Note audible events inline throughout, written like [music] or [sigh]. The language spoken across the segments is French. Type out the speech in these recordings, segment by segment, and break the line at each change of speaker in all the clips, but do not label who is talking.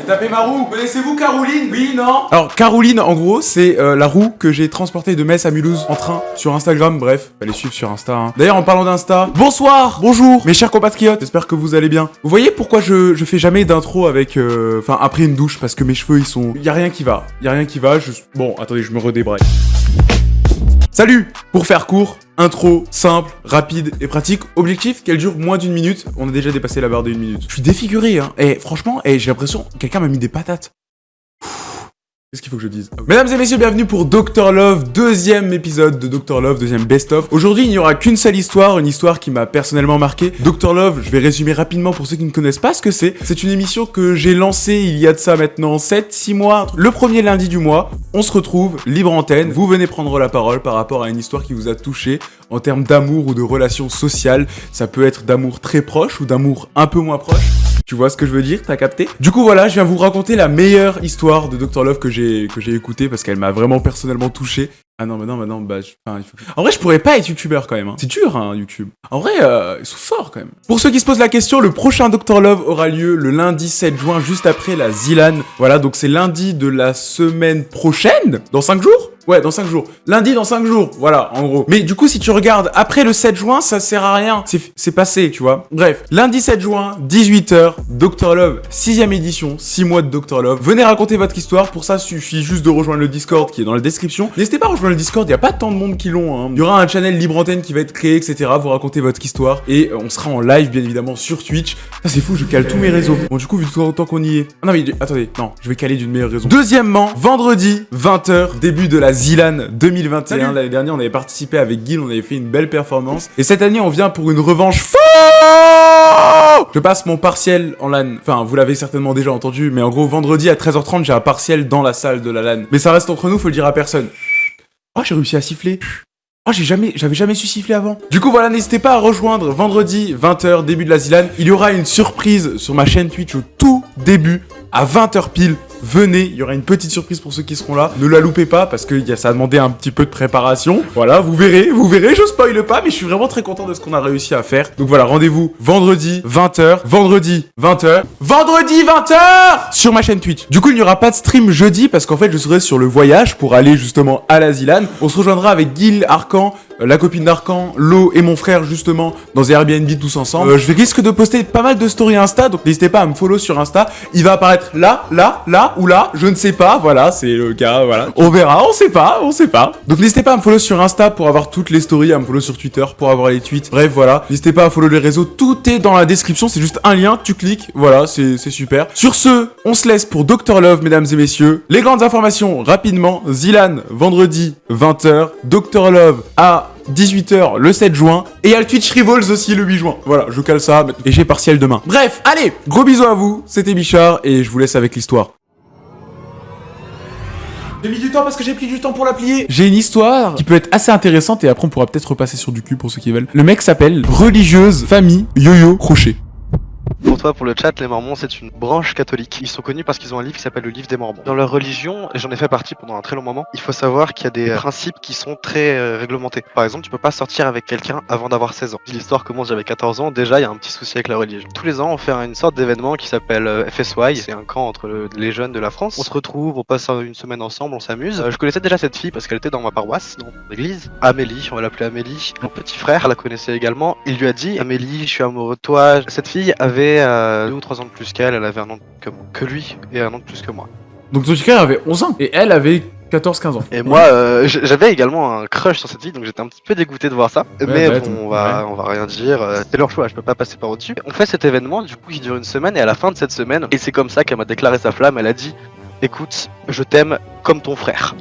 J'ai tapé ma roue. Connaissez-vous Caroline? Oui, non Alors, Caroline, en gros, c'est euh, la roue que j'ai transportée de Metz à Mulhouse en train sur Instagram. Bref, allez suivre sur Insta. hein. D'ailleurs, en parlant d'Insta, bonsoir, bonjour, mes chers compatriotes. J'espère que vous allez bien. Vous voyez pourquoi je, je fais jamais d'intro avec, euh, enfin, après une douche? Parce que mes cheveux, ils sont, y a rien qui va. Y a rien qui va. Je... Bon, attendez, je me redébraye. Salut Pour faire court, intro simple, rapide et pratique. Objectif qu'elle dure moins d'une minute. On a déjà dépassé la barre d'une minute. Je suis défiguré, hein. Et franchement, eh, j'ai l'impression que quelqu'un m'a mis des patates. Qu'est-ce qu'il faut que je dise? Mesdames et messieurs, bienvenue pour Dr Love, deuxième épisode de Dr Love, deuxième best-of. Aujourd'hui, il n'y aura qu'une seule histoire, une histoire qui m'a personnellement marqué. Dr Love, je vais résumer rapidement pour ceux qui ne connaissent pas ce que c'est. C'est une émission que j'ai lancée il y a de ça maintenant 7-6 mois. Le premier lundi du mois, on se retrouve, libre antenne. Vous venez prendre la parole par rapport à une histoire qui vous a touché en termes d'amour ou de relations sociales. Ça peut être d'amour très proche ou d'amour un peu moins proche. Tu vois ce que je veux dire? T'as capté? Du coup voilà, je viens vous raconter la meilleure histoire de Dr Love que j'ai que j'ai écoutée parce qu'elle m'a vraiment personnellement touché. Ah non, mais non, mais non, bah, je- enfin, il faut... En vrai, je pourrais pas être youtubeur quand même. hein. C'est dur, hein, YouTube. En vrai, euh, ils sont forts quand même. Pour ceux qui se posent la question, le prochain Dr Love aura lieu le lundi 7 juin, juste après la Zilan. Voilà, donc c'est lundi de la semaine prochaine Dans 5 jours? Ouais, dans 5 jours. Lundi dans 5 jours, voilà, en gros. Mais du coup, si tu regardes après le 7 juin, ça sert à rien. C'est passé, tu vois. Bref, lundi 7 juin, 18h, Dr Love, 6ème édition, 6 mois de Dr Love. Venez raconter votre histoire. Pour ça, suffit juste de rejoindre le Discord qui est dans la description. N'hésitez pas à rejoindre le Discord, il y a pas tant de monde qui l'ont. Hein. Il y aura un channel libre antenne qui va être créé, etc. Vous racontez votre histoire. Et on sera en live, bien évidemment, sur Twitch. Ça, c'est fou, je cale tous mes réseaux. Bon, du coup, vu tout autant qu'on y est. Ah non, mais attendez, non, je vais caler d'une meilleure raison. Deuxièmement, vendredi, 20h, début de la Zilan 2021. L'année dernière, on avait participé avec Guil, on avait fait une belle performance. Et cette année, on vient pour une revanche fou Je passe mon partiel en LAN. Enfin, vous l'avez certainement déjà entendu, mais en gros, vendredi à 13h30, j'ai un partiel dans la salle de la LAN. Mais ça reste entre nous, faut le dire à personne. Oh, j'ai réussi à siffler. Oh, j'ai jamais, j'avais jamais su siffler avant. Du coup, voilà, n'hésitez pas à rejoindre vendredi, 20h, début de la Zilan. Il y aura une surprise sur ma chaîne Twitch au tout début, à 20h pile. Venez, il y aura une petite surprise pour ceux qui seront là. Ne la loupez pas parce que ça a demandé un petit peu de préparation. Voilà, vous verrez, vous verrez, je spoil pas, mais je suis vraiment très content de ce qu'on a réussi à faire. Donc voilà, rendez-vous vendredi, 20h, vendredi, 20h, vendredi, 20h sur ma chaîne Twitch. Du coup, il n'y aura pas de stream jeudi parce qu'en fait, je serai sur le voyage pour aller justement à la Zilan. On se rejoindra avec Gil, Arcan, la copine d'Arcan, Lo et mon frère justement dans Airbnb tous ensemble. Euh, je risque de poster pas mal de stories Insta, donc n'hésitez pas à me follow sur Insta. Il va apparaître là, là, là ou là, je ne sais pas. Voilà, c'est le cas. Voilà, on verra, on sait pas, on sait pas. Donc n'hésitez pas à me follow sur Insta pour avoir toutes les stories, à me follow sur Twitter pour avoir les tweets. Bref, voilà, n'hésitez pas à follow les réseaux. Tout est dans la description. C'est juste un lien, tu cliques. Voilà, c'est super. Sur ce, on se laisse pour Dr Love, mesdames et messieurs. Les grandes informations rapidement. Zilan, vendredi 20h. Dr Love à 18h le 7 juin. Et il y a le Twitch Rivals aussi le 8 juin. Voilà, je cale ça. Et j'ai partiel demain. Bref, allez, gros bisous à vous. C'était Bichard et je vous laisse avec l'histoire. J'ai mis du temps parce que j'ai pris du temps pour la plier. J'ai une histoire qui peut être assez intéressante et après on pourra peut-être repasser sur du cul pour ceux qui veulent. Le mec s'appelle Religieuse Famille Yo-Yo Crochet.
Pour toi, pour le chat, les Mormons, c'est une branche catholique. Ils sont connus parce qu'ils ont un livre qui s'appelle le livre des Mormons. Dans leur religion, et j'en ai fait partie pendant un très long moment, il faut savoir qu'il y a des principes qui sont très euh, réglementés. Par exemple, tu peux pas sortir avec quelqu'un avant d'avoir 16 ans. Si l'histoire commence j'avais 14 ans, déjà, il y a un petit souci avec la religion. Tous les ans, on fait une sorte d'événement qui s'appelle euh, FSY. C'est un camp entre le- les jeunes de la France. On se retrouve, on passe une semaine ensemble, on s'amuse. Euh, je connaissais déjà cette fille parce qu'elle était dans ma paroisse, dans mon église. Amélie, on va l'appeler Amélie. Mon petit frère la connaissait également. Il lui a dit Amélie, je suis amoureux de toi. Cette fille avait euh, deux ou trois ans de plus qu'elle, elle avait un an que, que lui et un an de plus que moi.
Donc frère avait 11 ans et elle avait 14-15 ans.
Et moi, euh, j'avais également un crush sur cette fille, donc j'étais un petit peu dégoûté de voir ça. Mais
bah,
bon, on va, on va rien dire. euh, C'est leur choix, je peux pas passer par au-dessus. On fait cet événement, du coup, qui dure une semaine, et à la fin de cette semaine, et c'est comme ça qu'elle m'a déclaré sa flamme. Elle a dit Écoute, je t'aime comme ton frère.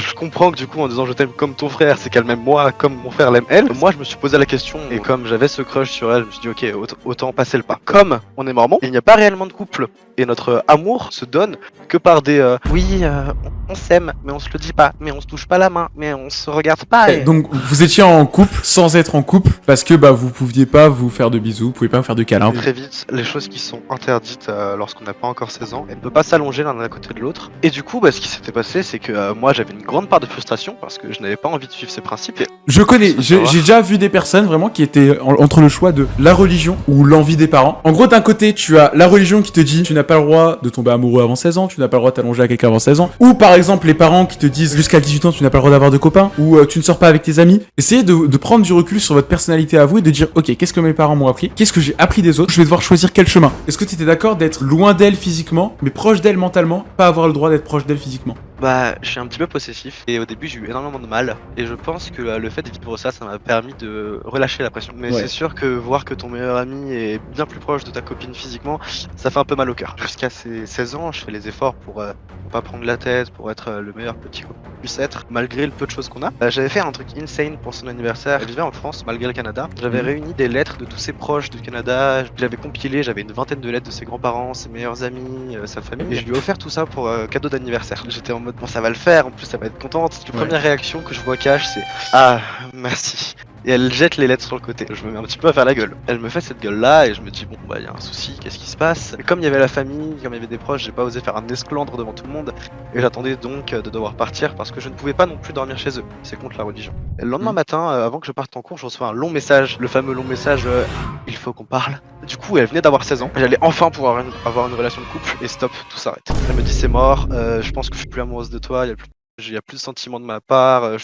Je comprends que du coup en disant je t'aime comme ton frère, c'est qu'elle m'aime moi comme mon frère l'aime elle. Moi je me suis posé la question et comme j'avais ce crush sur elle, je me suis dit ok aut- autant passer le pas. Comme on est mormon, il n'y a pas réellement de couple et notre amour se donne que par des euh, oui euh, on s'aime mais on se le dit pas, mais on se touche pas la main, mais on se regarde pas. et-
Donc vous étiez en couple sans être en couple parce que bah vous pouviez pas vous faire de bisous, vous pouvez pas me faire de câlins.
Très vite, les choses qui sont interdites euh, lorsqu'on n'a pas encore 16 ans, elles ne peuvent pas s'allonger l'un à côté de l'autre. Et du coup, bah, ce qui s'était passé, c'est que moi j'avais une grande part de frustration parce que je n'avais pas envie de suivre ces principes. Et...
Je connais, j'ai déjà vu des personnes vraiment qui étaient entre le choix de la religion ou l'envie des parents. En gros, d'un côté, tu as la religion qui te dit tu n'as pas le droit de tomber amoureux avant 16 ans, tu n'as pas le droit de t'allonger à quelqu'un avant 16 ans, ou par exemple les parents qui te disent jusqu'à 18 ans tu n'as pas le droit d'avoir de copains, ou euh, tu ne sors pas avec tes amis. Essayez de, de, prendre du recul sur votre personnalité à vous et de dire ok, qu'est-ce que mes parents m'ont appris, qu'est-ce que j'ai appris des autres, je vais devoir choisir quel chemin. Est-ce que tu étais d'accord d'être loin d'elle physiquement, mais proche d'elle mentalement, pas avoir le droit d'être proche d'elle physiquement?
Bah, je suis un petit peu possessif et au début j'ai eu énormément de mal et je pense que euh, le fait de vivre ça, ça m'a permis de relâcher la pression. Mais c'est sûr que voir que ton meilleur ami est bien plus proche de ta copine physiquement, ça fait un peu mal au cœur. Jusqu'à ces 16 ans, je fais les efforts pour, euh, pas prendre la tête, pour être euh, le meilleur petit qu'on puisse être, malgré le peu de choses qu'on a. J'avais fait un truc insane pour son anniversaire. Elle vivait en France, malgré le Canada. J'avais mhm. réuni des lettres de tous ses proches du Canada. J'avais compilé, j'avais une vingtaine de lettres de ses grands-parents, ses meilleurs amis, sa famille. Et je lui ai offert tout ça pour cadeau d'anniversaire. J'étais en mode, bon, ça va le faire. En plus ça va être contente. La première réaction que je vois cache c'est Ah merci et elle jette les lettres sur le côté. Je me mets un petit peu à faire la gueule. Elle me fait cette gueule là et je me dis bon bah il y a un souci, qu'est-ce qui se passe? Et Comme il y avait la famille, comme il y avait des proches, j'ai pas osé faire un esclandre devant tout le monde et j'attendais donc de devoir partir parce que je ne pouvais pas non plus dormir chez eux. C'est contre la religion. Et le lendemain mm. matin, euh, avant que je parte en cours, je reçois un long message, le fameux long message euh, il faut qu'on parle. Du coup, elle venait d'avoir 16 ans. J'allais enfin pouvoir avoir une relation de couple et stop, tout s'arrête. Elle me dit c'est mort, euh, je pense que je suis plus amoureuse de toi, il y a plus il y a plus de sentiments de ma part, euh,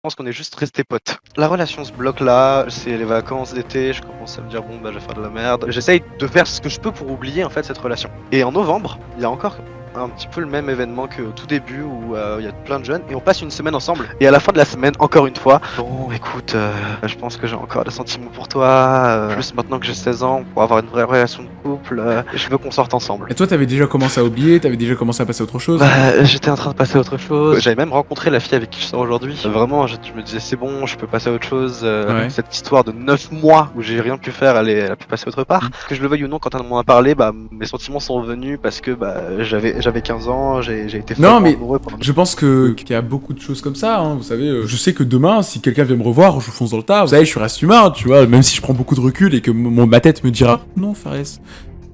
je pense qu'on est juste resté potes. La relation se bloque là, c'est les vacances d'été, je commence à me dire bon bah je vais faire de la merde. J'essaye de faire ce que je peux pour oublier en fait cette relation. Et en novembre, il y a encore un petit peu le même événement que tout début où euh, il y a plein de jeunes et on passe une semaine ensemble. Et à la fin de la semaine, encore une fois, bon écoute, euh, je pense que j'ai encore des sentiments pour toi, euh, plus maintenant que j'ai 16 ans, pour avoir une vraie relation de couple, je veux qu'on sorte ensemble.
Et toi, t'avais déjà commencé à oublier, t'avais déjà commencé à passer à autre chose
Bah, j'étais en train de passer à autre chose. J'avais même rencontré la fille avec qui je sors aujourd'hui. Vraiment, je, me disais c'est bon, je peux passer à autre chose. Cette histoire de 9 mois où j'ai rien pu faire, elle, est, elle a pu passer autre part. Mm. Que je le veuille ou non, quand elle m'en a parlé, bah mes sentiments sont revenus parce que bah j'avais j'avais 15 ans, j'ai été
Non, mais je pense que qu'il y a beaucoup de choses comme ça. Hein, vous savez, euh, je sais que demain, si quelqu'un vient me revoir, je fonce dans le tas. Vous savez, je suis reste humain, tu vois. Même si je prends beaucoup de recul et que mon, ma tête me dira non, Fares,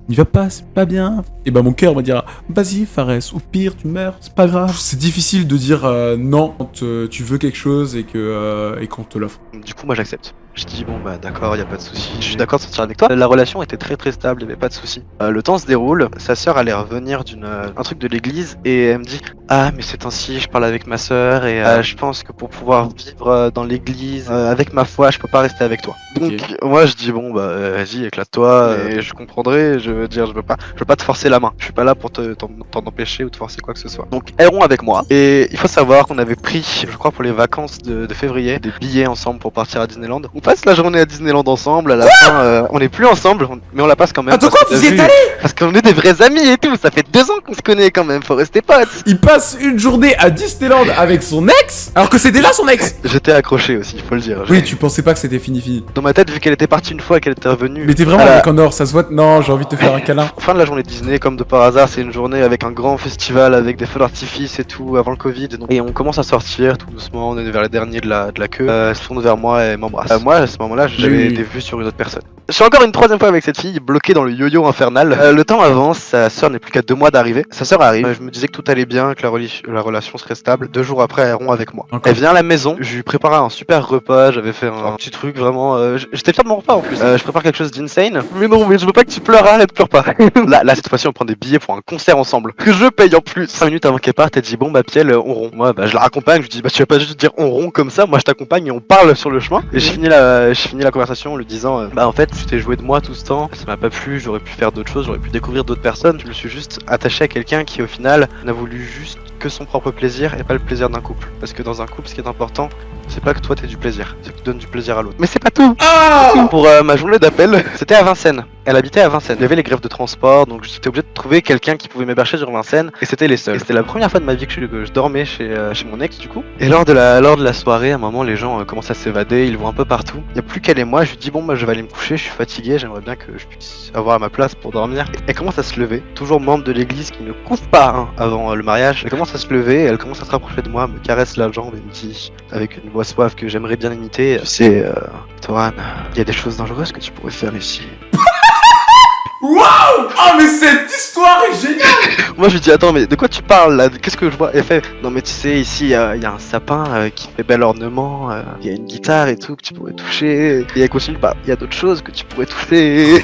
il va pas, c'est pas bien. Et ben mon cœur me dira vas-y Fares, au pire tu meurs, c'est pas grave. C'est difficile de dire euh, non quand euh, tu veux quelque chose et que et qu'on te l'offre.
Du coup moi j'accepte. Je dis bon bah d'accord, y a pas de souci. Je suis d'accord de sortir avec toi. La relation était très très stable, y avait pas de souci. Euh, le temps se déroule. Sa sœur allait revenir d'une euh, un truc de l'église et elle me dit ah mais c'est ainsi, je parle avec ma sœur et euh, je pense que pour pouvoir vivre dans l'église avec ma foi, je peux pas rester avec toi. Donc moi je dis bon bah vas-y éclate-toi et je comprendrai. Je veux dire je veux pas, je veux pas te forcer la main. Je suis pas là pour te t'en empêcher ou te forcer quoi que ce soit. Donc elles avec moi et il faut savoir qu'on avait pris, je crois pour les vacances de, de février, des billets ensemble pour partir à Disneyland passe la journée à Disneyland ensemble, à la fin, euh, on est plus ensemble, mais on la passe quand même.
Attends quoi, vous y êtes allé
Parce qu'on est des vrais amis et tout, ça fait deux ans qu'on se connaît quand même, faut rester potes.
Il passe une journée à Disneyland avec son ex, alors que c'est déjà son ex [laughs]
J'étais accroché aussi, faut le dire.
Oui, tu pensais pas que c'était fini fini.
Dans ma tête, vu qu'elle était partie une fois et qu'elle était revenue.
Mais t'es vraiment avec en or, ça se voit. Non, j'ai envie de te faire un câlin. [laughs]
Fin de la journée Disney, comme de par hasard, c'est une journée avec un grand festival, avec des feux d'artifice et tout, avant le Covid. Et on commence à sortir tout doucement, on est vers les derniers de la, de la queue. Euh, elle se tourne vers moi et m'embrasse. Euh, moi, à ce moment-là, j'ai des vues sur une autre personne. Je suis encore une troisième fois avec cette fille, bloquée dans le yo-yo infernal. Euh, le temps avance, sa sœur n'est plus qu'à deux mois d'arriver. Sa sœur arrive, je me disais que tout allait bien, que la, relation serait stable. Deux jours après, elle rompt avec moi. Elle vient à la maison, je lui prépare un super repas, j'avais fait un, petit truc vraiment... Euh, j'étais fier de mon repas en plus. Euh, je prépare quelque chose d'insane. Mais non, mais je veux pas que tu pleures, arrête, pleure pas. [laughs] là, là, cette fois-ci, on prend des billets pour un concert ensemble. Que je paye en plus. 5 minutes avant qu'elle parte, elle dit bon bah Piel, on rompt. Moi, bah je la raccompagne, je dis bah tu vas pas juste dire on rompt comme ça, moi je t'accompagne et on parle sur le chemin. Et je finis la, je finis la conversation en lui disant euh, bah en fait tu t'es joué de moi tout ce temps, ça m'a pas plu, j'aurais pu faire d'autres choses, j'aurais pu découvrir d'autres personnes. Je me suis juste attaché à quelqu'un qui au final n'a voulu juste que son propre plaisir et pas le plaisir d'un couple. Parce que dans un couple, ce qui est important, c'est pas que toi t'aies du plaisir, c'est que tu donnes du plaisir à l'autre. Mais c'est pas tout
ah
Pour euh, ma journée d'appel, [laughs] c'était à Vincennes. Elle habitait à Vincennes. Il y avait les grèves de transport, donc j'étais obligé de trouver quelqu'un qui pouvait m'héberger sur Vincennes, et c'était les seuls. C'était la première fois de ma vie que je, dormais chez, euh, chez mon ex du coup. Et lors de la, lors de la soirée, à un moment, les gens euh, commencent à s'évader, ils vont un peu partout. Il y a plus qu'elle et moi, je lui dis bon bah je vais aller me coucher, je suis fatigué, j'aimerais bien que je puisse avoir ma place pour dormir. Elle commence à se lever, toujours membre de l'église qui ne couvre pas hein, avant le mariage. Elle commence à se lever, elle commence à se rapprocher de moi, me caresse la jambe et me dit avec une voix suave que j'aimerais bien imiter. Sais, euh, Toran, il y a des choses dangereuses que tu pourrais faire ici.
Waouh Oh mais cette histoire est géniale [laughs]
Moi je lui dis attends mais de quoi tu parles là? Qu'est-ce que je vois? Elle fait non mais tu sais ici il y, a un sapin euh, qui fait bel ornement, euh, il y a une guitare et tout que tu pourrais toucher. Et elle continue pas, il y a d'autres choses que tu pourrais toucher.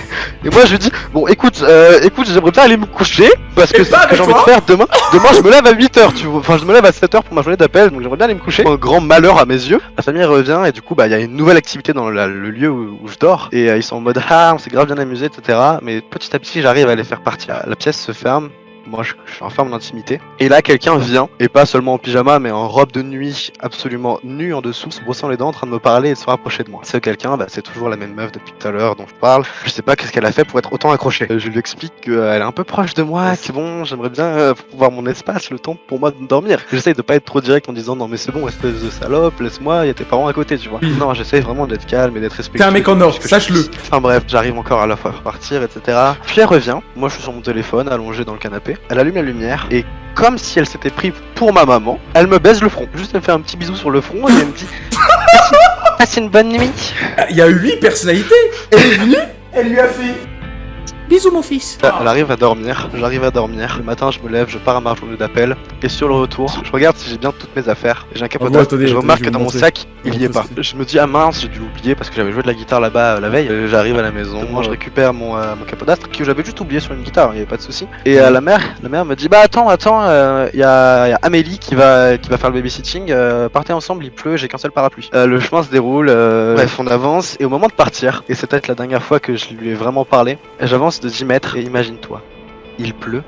Et moi je lui dis bon écoute euh, écoute j'aimerais bien aller me coucher parce que c'est ce que j'ai envie de faire demain. Demain je me lève à 8h tu vois. Enfin je me lève à 7h pour ma journée d'appel donc j'aimerais bien aller me coucher. Un grand malheur à mes yeux. La famille revient et du coup bah il y a une nouvelle activité dans le lieu où, je dors et ils sont en mode ah on s'est grave bien amusé etc. Mais petit à petit j'arrive à les faire partir. La pièce se ferme moi je, suis en mon intimité. Et là quelqu'un vient, et pas seulement en pyjama, mais en robe de nuit, absolument nu en dessous, se brossant les dents, en train de me parler et de se rapprocher de moi. C'est quelqu'un, bah, c'est toujours la même meuf depuis tout à l'heure dont je parle. Je sais pas qu'est-ce qu'elle a fait pour être autant accrochée. Euh, je lui explique qu'elle est un peu proche de moi, c'est bon, j'aimerais bien euh, pouvoir mon espace, le temps pour moi de dormir. J'essaye de pas être trop direct en disant non mais c'est bon, espèce de salope, laisse-moi, y a tes parents à côté, tu vois. Non, j'essaye vraiment d'être calme et d'être respectueux.
T'es un mec en or, sache-le.
Enfin bref, j'arrive encore à la fois à repartir, etc. Puis elle revient, moi je suis sur mon téléphone, allongé dans le canapé. Elle allume la lumière et comme si elle s'était prise pour ma maman, elle me baise le front. Juste elle fait un petit bisou sur le front et elle me dit Passe une bonne nuit.
Il y a 8 personnalités. Elle est venue, elle lui a fait Bisous mon fils
Elle arrive à dormir, j'arrive à dormir. Le matin je me lève, je pars à ma journée d'appel. Et sur le retour, je regarde si j'ai bien toutes mes affaires. J'ai un capotage. je remarque que dans mon sac, il y est pas. Je me dis ah mince, j'ai dû l'oublier parce que j'avais joué de la guitare là-bas euh, la veille. Euh, j'arrive à la maison, moi je récupère mon, euh, mon capodastre que j'avais juste oublié sur une guitare, il y avait pas de souci. Et la mère, la mère me dit bah attends, attends, il y, a, Amélie qui va qui va faire le babysitting. partez ensemble, il pleut, j'ai qu'un seul parapluie. le chemin se déroule, bref on avance et au moment de partir, et c'est peut-être la dernière fois que je lui ai vraiment parlé, j'avance de 10 mètres et imagine-toi, il pleut,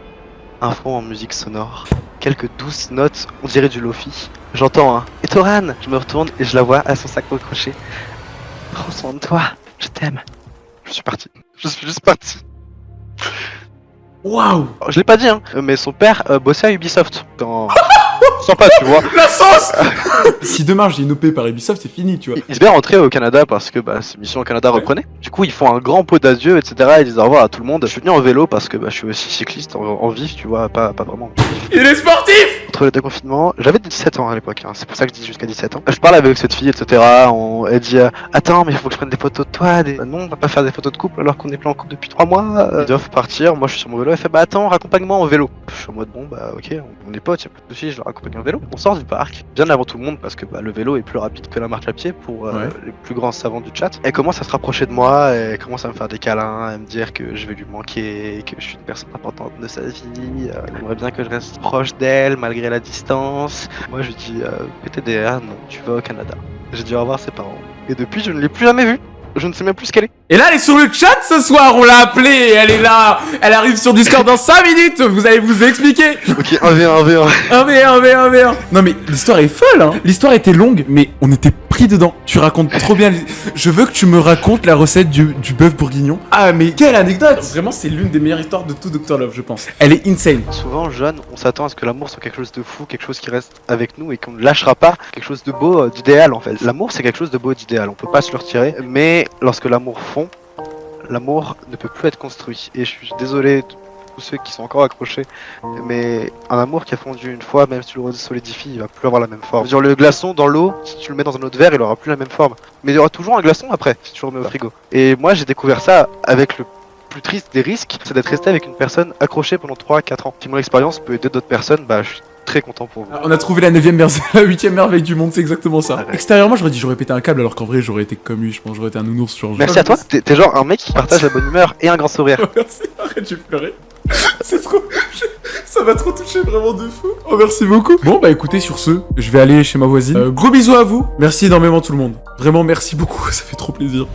un fond en musique sonore, quelques douces notes, on dirait du lofi. J'entends un Et Toran Je me retourne et je la vois à son sac au crochet. Prends soin de toi, je t'aime. Je suis parti. Je suis juste parti.
Waouh
Je l'ai pas dit, hein, mais son père euh, bossait à Ubisoft. Dans... [laughs] [laughs] Sympa, tu vois.
La sauce [laughs] Si demain j'ai une OP par Ubisoft, c'est fini, tu vois.
Ils se bien rentrer au Canada parce que bah, ces missions au Canada reprenaient. Du coup, ils font un grand pot d'adieu, etc. Ils disent au revoir à tout le monde. Je suis venu en vélo parce que bah, je suis aussi cycliste en, vif, tu vois, pas, pas vraiment.
Il est sportif
Entre les deux confinements, j'avais 17 ans à l'époque, hein. c'est pour ça que je dis jusqu'à 17 ans. Je parle avec cette fille, etc. On... Elle dit euh, Attends, mais il faut que je prenne des photos de toi. Des... non, on va pas faire des photos de couple alors qu'on est plein en couple depuis 3 mois. Ils doivent partir. Moi, je suis sur mon vélo. Elle fait Bah attends, raccompagne-moi en vélo. Je suis en mode Bon, bah ok, on est potes, y'a pas de soucis, je leur accompagne en vélo. On sort du parc, bien avant tout le monde parce que bah, le vélo est plus rapide que la marche à pied pour euh, les plus grands savants du chat. Elle commence à se rapprocher de moi, elle commence à me faire des câlins, à me dire que je vais lui manquer, que je suis une personne importante de sa vie, euh, elle aimerait bien que je reste proche d'elle malgré la distance. Moi je lui dis euh, PTDR, non, tu vas au Canada. J'ai dû revoir ses parents. Et depuis je ne l'ai plus jamais vue je ne sais même plus ce qu'elle est.
Et là, elle est sur le chat ce soir, on l'a appelée, elle est là. Elle arrive sur Discord dans 5 minutes, vous allez vous expliquer.
Ok, 1v1, 1v1.
1v1, 1v1, 1v1. Non mais l'histoire est folle, hein. L'histoire était longue, mais on était pris dedans. Tu racontes trop bien. Je veux que tu me racontes la recette du, du bœuf bourguignon. Ah mais quelle anecdote Vraiment, c'est l'une des meilleures histoires de tout Dr Love, je pense. Elle est insane.
Souvent, jeune, on s'attend à ce que l'amour soit quelque chose de fou, quelque chose qui reste avec nous et qu'on ne lâchera pas, quelque chose de beau, euh, d'idéal en fait. L'amour, c'est quelque chose de beau, d'idéal. On peut pas se le retirer, mais lorsque l'amour fond, l'amour ne peut plus être construit. Et je suis désolé tous ceux qui sont encore accrochés, mais un amour qui a fondu une fois, même si tu le solidifies, il va plus avoir la même forme. Sur le glaçon dans l'eau, si tu le mets dans un autre verre, il aura plus la même forme. Mais il y aura toujours un glaçon après, si tu le remets au frigo. Et moi j'ai découvert ça avec le plus triste des risques, c'est d'être resté avec une personne accrochée pendant 3-4 ans. Si mon expérience peut aider d'autres personnes, bah je suis très content pour vous.
On a trouvé la 9 merveille, [laughs] la 8 merveille du monde, c'est exactement ça. Extérieurement, j'aurais dit j'aurais pété un câble alors qu'en vrai j'aurais été comme lui, je pense j'aurais été un nounours sur
Merci à toi, t'es genre un mec qui partage la bonne humeur et un grand sourire.
Merci, arrête, j'ai pleuré. [laughs] C'est trop. Ça m'a trop touché, vraiment de fou. Oh, merci beaucoup. Bon, bah écoutez, sur ce, je vais aller chez ma voisine. Euh, gros bisous à vous. Merci énormément, tout le monde. Vraiment, merci beaucoup. [laughs] Ça fait trop plaisir.